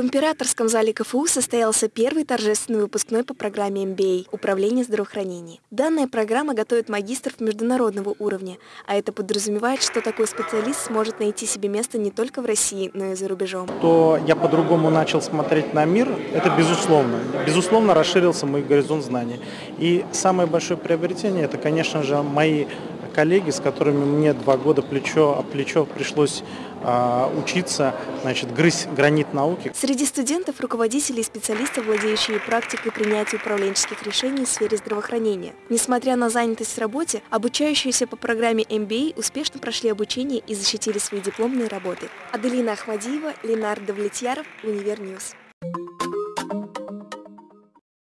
В императорском зале КФУ состоялся первый торжественный выпускной по программе MBA «Управление здравоохранения». Данная программа готовит магистров международного уровня, а это подразумевает, что такой специалист сможет найти себе место не только в России, но и за рубежом. То я по-другому начал смотреть на мир, это безусловно. Безусловно, расширился мой горизонт знаний. И самое большое приобретение, это, конечно же, мои коллеги, с которыми мне два года плечо о плечо пришлось э, учиться, значит, грызть гранит науки. Среди студентов руководители и специалисты, владеющие практикой принятия управленческих решений в сфере здравоохранения. Несмотря на занятость в работе, обучающиеся по программе MBA успешно прошли обучение и защитили свои дипломные работы. Аделина Ахмадиева, Ленар Давлетьяров, Univer News.